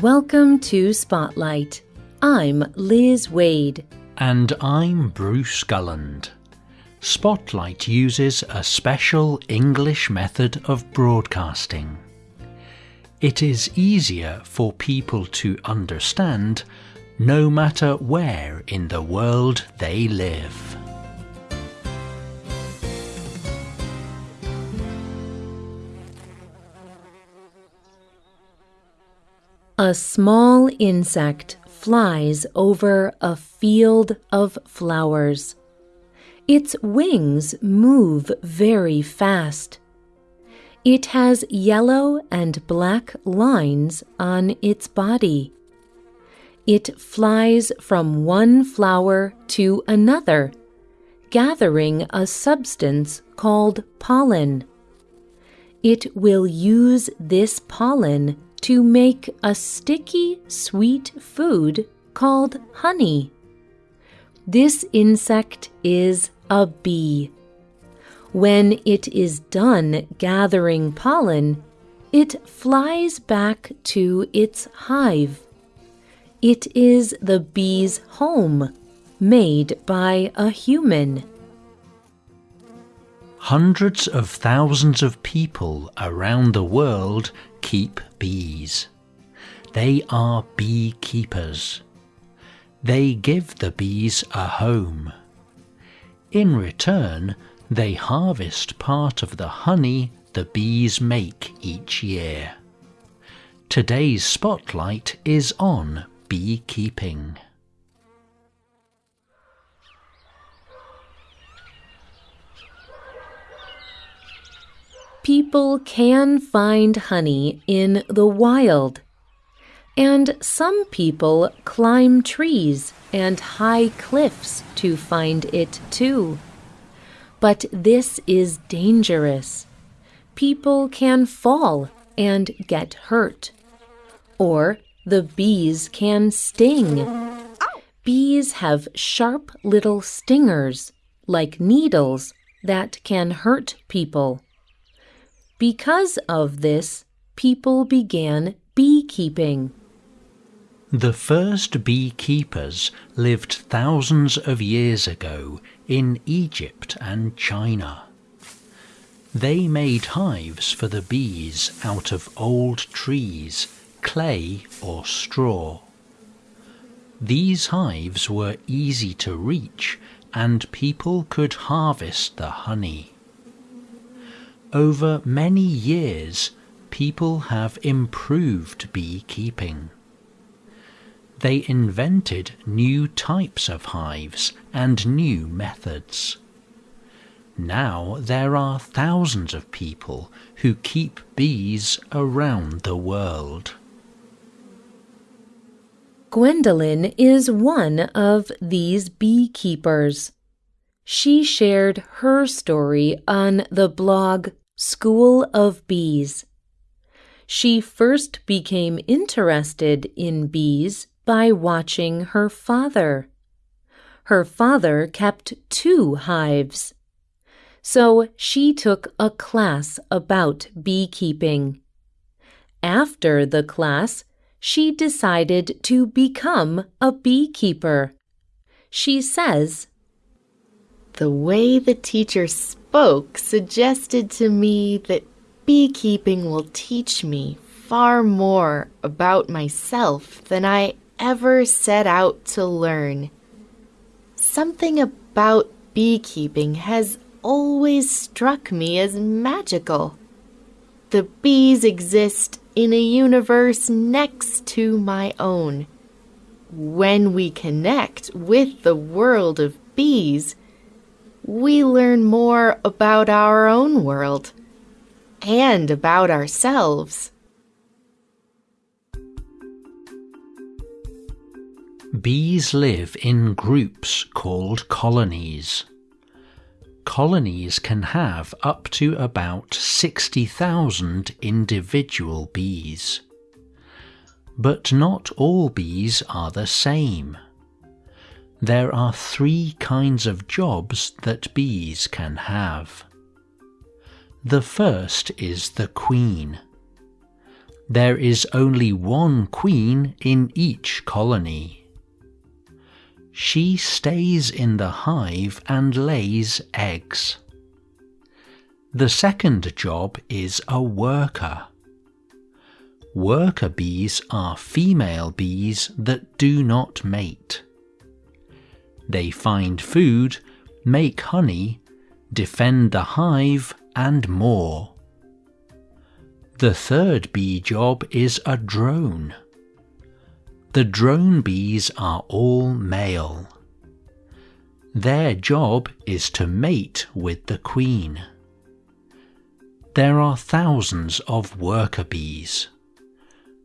Welcome to Spotlight. I'm Liz Waid. And I'm Bruce Gulland. Spotlight uses a special English method of broadcasting. It is easier for people to understand no matter where in the world they live. A small insect flies over a field of flowers. Its wings move very fast. It has yellow and black lines on its body. It flies from one flower to another, gathering a substance called pollen. It will use this pollen to make a sticky, sweet food called honey. This insect is a bee. When it is done gathering pollen, it flies back to its hive. It is the bee's home, made by a human. Hundreds of thousands of people around the world keep bees. They are beekeepers. They give the bees a home. In return, they harvest part of the honey the bees make each year. Today's spotlight is on beekeeping. People can find honey in the wild. And some people climb trees and high cliffs to find it too. But this is dangerous. People can fall and get hurt. Or the bees can sting. Bees have sharp little stingers, like needles, that can hurt people. Because of this, people began beekeeping. The first beekeepers lived thousands of years ago in Egypt and China. They made hives for the bees out of old trees, clay, or straw. These hives were easy to reach and people could harvest the honey. Over many years, people have improved beekeeping. They invented new types of hives and new methods. Now there are thousands of people who keep bees around the world. Gwendolyn is one of these beekeepers. She shared her story on the blog School of Bees. She first became interested in bees by watching her father. Her father kept two hives. So she took a class about beekeeping. After the class, she decided to become a beekeeper. She says, The way the teacher spoke suggested to me that beekeeping will teach me far more about myself than I ever set out to learn. Something about beekeeping has always struck me as magical. The bees exist in a universe next to my own. When we connect with the world of bees, we learn more about our own world and about ourselves. Bees live in groups called colonies. Colonies can have up to about 60,000 individual bees. But not all bees are the same there are three kinds of jobs that bees can have. The first is the queen. there is only one queen in each colony. She stays in the hive and lays eggs. The second job is a worker. Worker bees are female bees that do not mate. They find food, make honey, defend the hive, and more. The third bee job is a drone. The drone bees are all male. Their job is to mate with the queen. There are thousands of worker bees,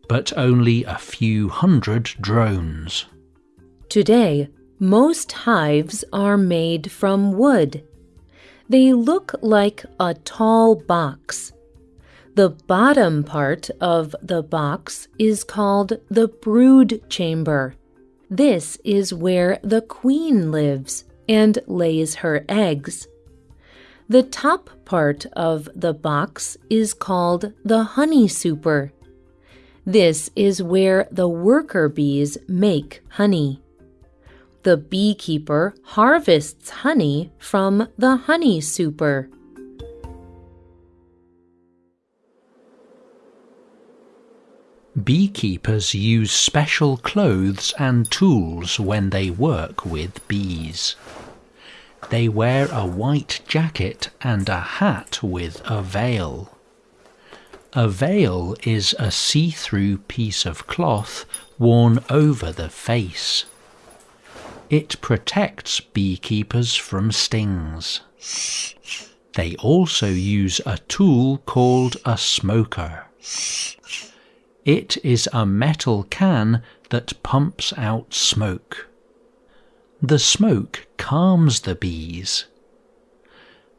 but only a few hundred drones. Today, most hives are made from wood. They look like a tall box. The bottom part of the box is called the brood chamber. This is where the queen lives and lays her eggs. The top part of the box is called the honey super. This is where the worker bees make honey. The beekeeper harvests honey from the honey super. Beekeepers use special clothes and tools when they work with bees. They wear a white jacket and a hat with a veil. A veil is a see through piece of cloth worn over the face. It protects beekeepers from stings. They also use a tool called a smoker. It is a metal can that pumps out smoke. The smoke calms the bees.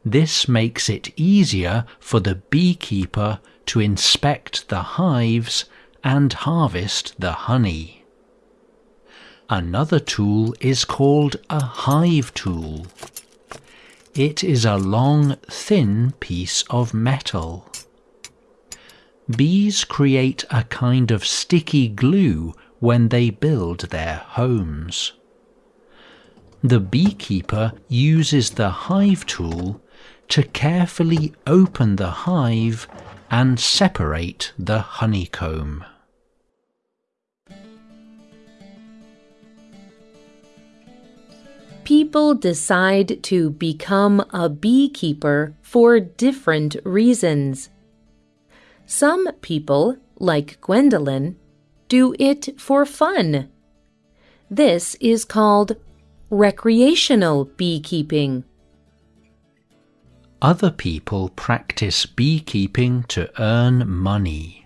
This makes it easier for the beekeeper to inspect the hives and harvest the honey. Another tool is called a hive tool. It is a long, thin piece of metal. Bees create a kind of sticky glue when they build their homes. The beekeeper uses the hive tool to carefully open the hive and separate the honeycomb. People decide to become a beekeeper for different reasons. Some people, like Gwendolyn, do it for fun. This is called recreational beekeeping. Other people practice beekeeping to earn money.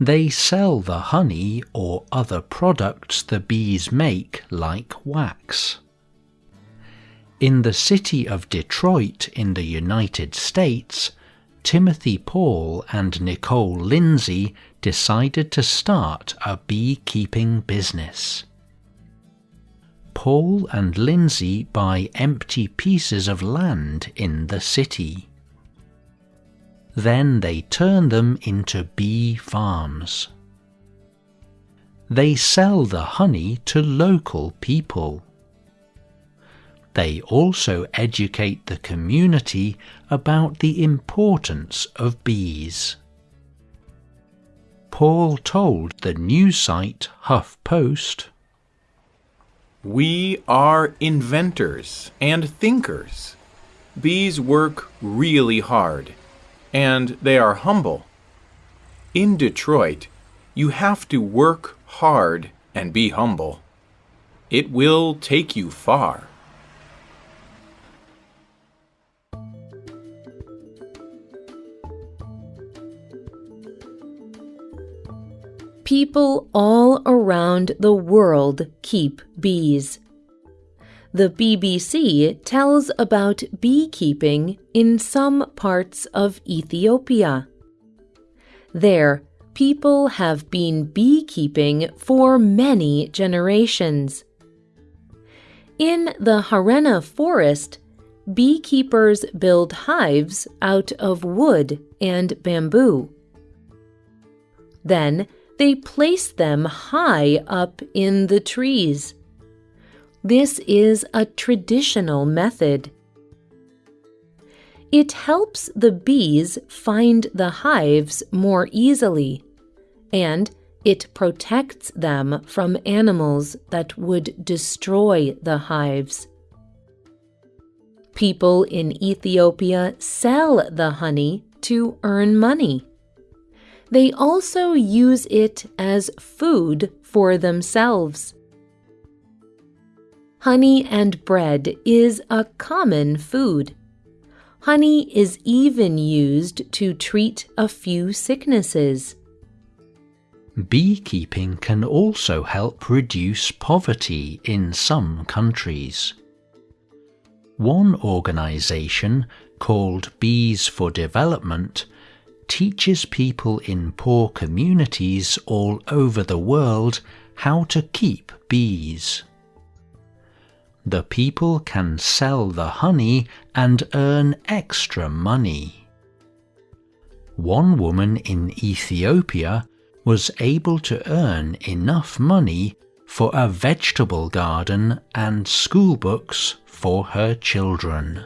They sell the honey or other products the bees make, like wax. In the city of Detroit in the United States, Timothy Paul and Nicole Lindsay decided to start a beekeeping business. Paul and Lindsay buy empty pieces of land in the city. Then they turn them into bee farms. They sell the honey to local people. They also educate the community about the importance of bees. Paul told the news site HuffPost we are inventors and thinkers. Bees work really hard, and they are humble. In Detroit, you have to work hard and be humble. It will take you far. People all around the world keep bees. The BBC tells about beekeeping in some parts of Ethiopia. There, people have been beekeeping for many generations. In the Harena forest, beekeepers build hives out of wood and bamboo. Then they place them high up in the trees. This is a traditional method. It helps the bees find the hives more easily, and it protects them from animals that would destroy the hives. People in Ethiopia sell the honey to earn money. They also use it as food for themselves. Honey and bread is a common food. Honey is even used to treat a few sicknesses. Beekeeping can also help reduce poverty in some countries. One organization, called Bees for Development, teaches people in poor communities all over the world how to keep bees. The people can sell the honey and earn extra money. One woman in Ethiopia was able to earn enough money for a vegetable garden and school books for her children.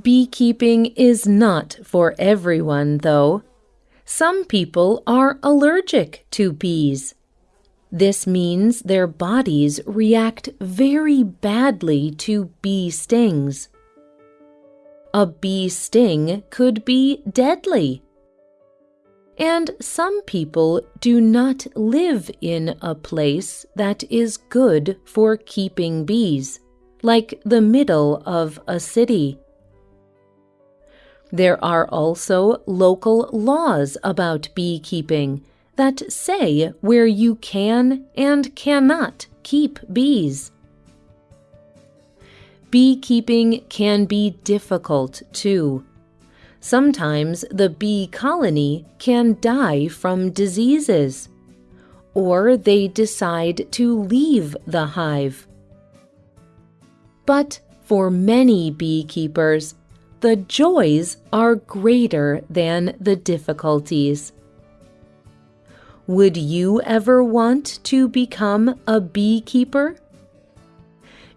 Beekeeping is not for everyone, though. Some people are allergic to bees. This means their bodies react very badly to bee stings. A bee sting could be deadly. And some people do not live in a place that is good for keeping bees, like the middle of a city. There are also local laws about beekeeping that say where you can and cannot keep bees. Beekeeping can be difficult too. Sometimes the bee colony can die from diseases, or they decide to leave the hive. But for many beekeepers, the joys are greater than the difficulties. Would you ever want to become a beekeeper?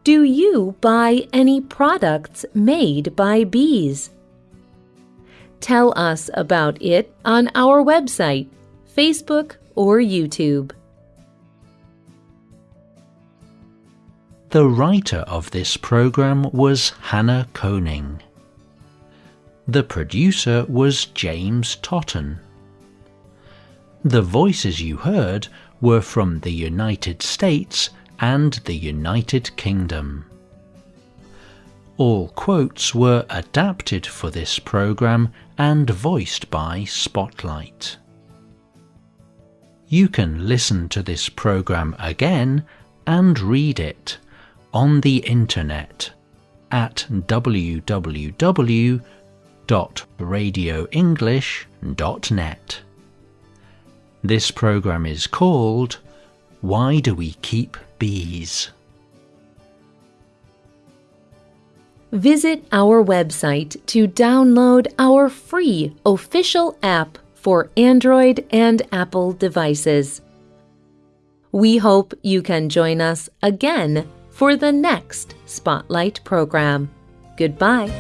Do you buy any products made by bees? Tell us about it on our website, Facebook, or YouTube. The writer of this program was Hannah Koning. The producer was James Totten. The voices you heard were from the United States and the United Kingdom. All quotes were adapted for this program and voiced by Spotlight. You can listen to this program again and read it on the internet at www.radioenglish.net. This program is called Why Do We Keep Bees? Visit our website to download our free official app for Android and Apple devices. We hope you can join us again for the next Spotlight program. Goodbye.